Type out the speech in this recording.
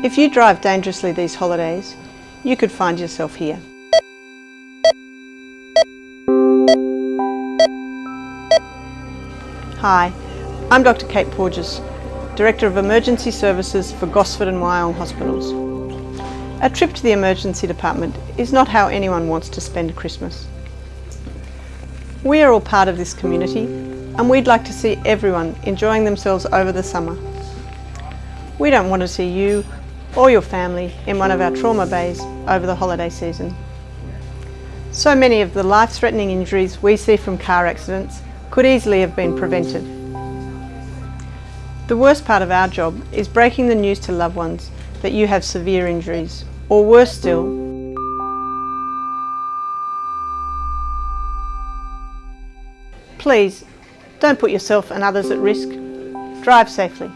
If you drive dangerously these holidays, you could find yourself here. Hi, I'm Dr Kate Porges, Director of Emergency Services for Gosford and Wyong Hospitals. A trip to the emergency department is not how anyone wants to spend Christmas. We are all part of this community and we'd like to see everyone enjoying themselves over the summer. We don't want to see you or your family in one of our trauma bays over the holiday season. So many of the life-threatening injuries we see from car accidents could easily have been prevented. The worst part of our job is breaking the news to loved ones that you have severe injuries, or worse still, Please, don't put yourself and others at risk. Drive safely.